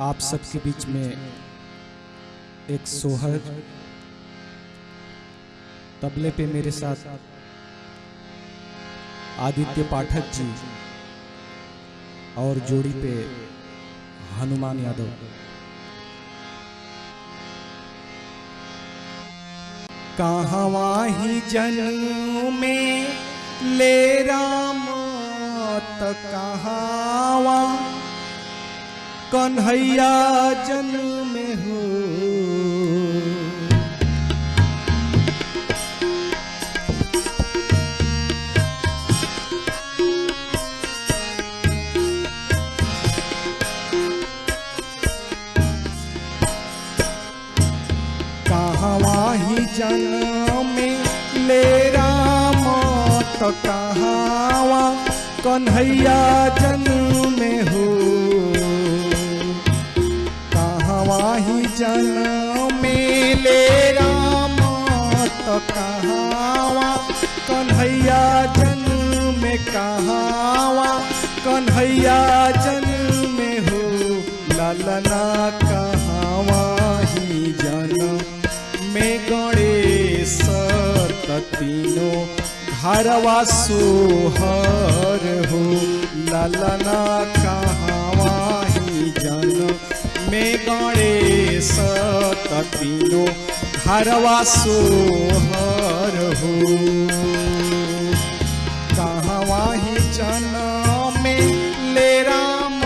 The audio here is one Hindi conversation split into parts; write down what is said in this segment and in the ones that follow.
आप सबके बीच में एक सोहर तबले पे मेरे साथ। आदित्य पाठक जी और जोड़ी पे हनुमान यादव। कहवा ही जन्म में ले राम त कहावा कन्हैया जन्म में हो ही जन्म ले राम त कहावा कन्हैया जन्म में हो। कहावा, कन्हैया जन्म में कहावा, कन्हैया जन्म में हो, ललना कहावा ही जन्म में गणेश तीनों घरवा सोहर हो, ललना कहावा ही जन में गणेश तीनों घरवा सोहर हो। कहवा ही जन में ले राम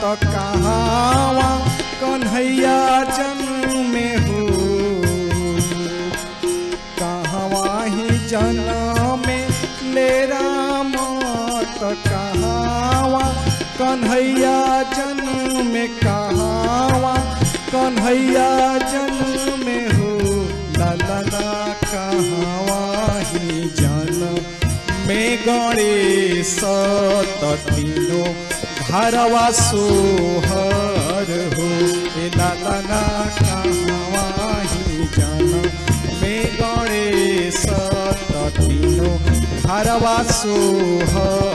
त कहावा कन्हैया जन्म में हो। कहवा ही जन्म में ले राम त कन्हैया जन्म में कहावा कन्हैया जन्म में हो? ललना कहावा ही जन्म में गणेश तीनों घरवा सोहर हो? ए ललना कहावा ही जन्म में गणेश तीनों घरवा सोहर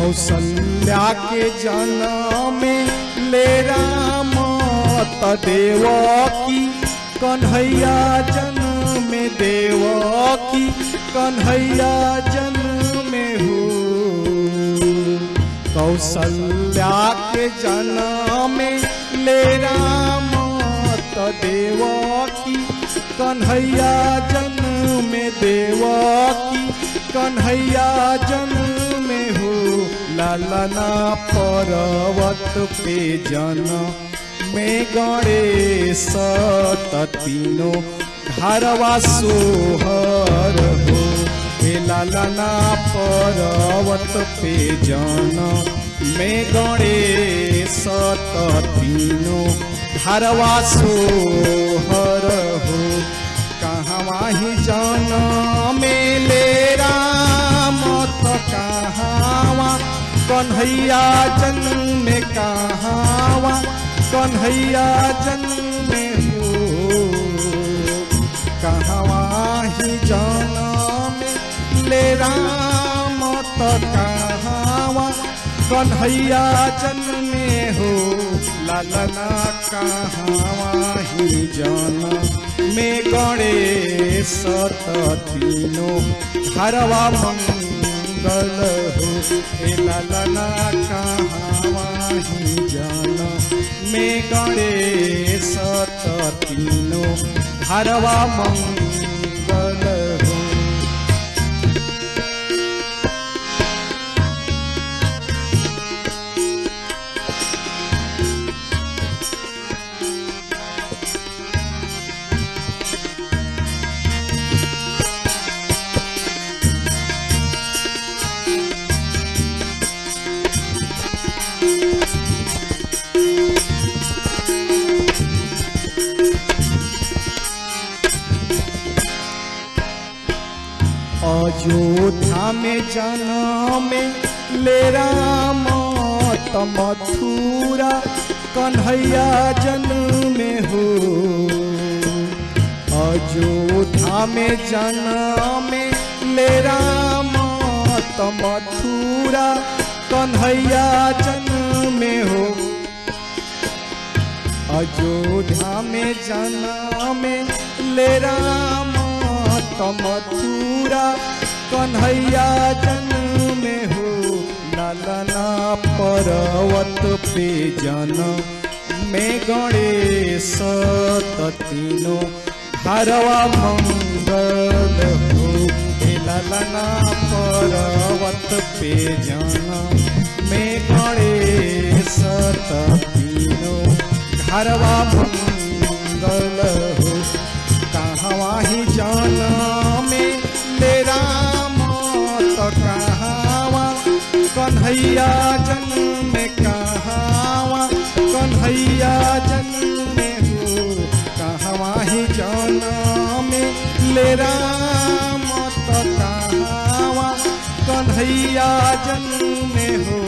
कौशल्या के जन्म ले राम तदेव की कन्हैया जन्म देव की कन्हैया जन्म हो। कौशल्या के जन्म ले राम तदेव की कन्हैया जन्म देव की कन्हैया जन्म ललना पर्वत पे जन। में गणेश तीनों घरवा सोहर हे। ललना पर्वत पे जन। में गणेश तीनों घरवा सोहर हो। कन्हैया जन्म में कहावा कन्हैया जन्म में हो कहवा ही जन में ले राम त कहावा कन्हैया जन्म में हो? ललना कहावा ही जन? में गणेश तीनों घरवा मंगल हो हे ललना कहावा ही जन। में गणेश तीनों हरवा मंगल अयोध्या में जन्म ले राम मथुरा, कन्हैया जन्म में हो। अयोध्या में जन्म ले राम मथुरा, कन्हैया जन्म में हो। अयोध्या में जन्म ले राम मथुरा कन्हैया जन्म में हो, नलना पर्वत पे जन्म। में गणेश तीनों हरवा मंगल हो ललना पर्वत पे जन्म। में गणेश तीनों हरवा मंगल हो कहवा ही जाना कन्हैया जन्म में कहावा, कन्हैया जन्म हो, कहवा ही जाना में ले राम तो कहावा। कन्हैया जन्म हो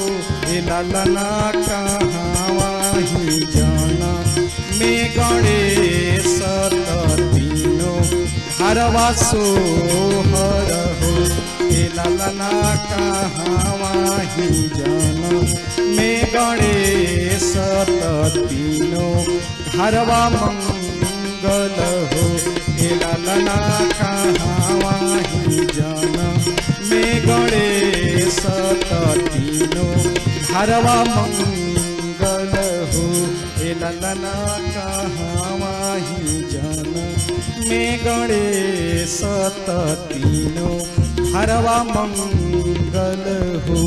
ललना कहावा ही जाना। में गणेश तीनों हरवा सोहर। हो ए ललना कहावा ही जाना। में गणेश तीनों हरवा मंगल हो। ललना कहावा ही जाना। में गणेश तीनों हरवा मंगल हो। ललना कहावा ही जाना। में गणेश तीनों हरवा मंगल हो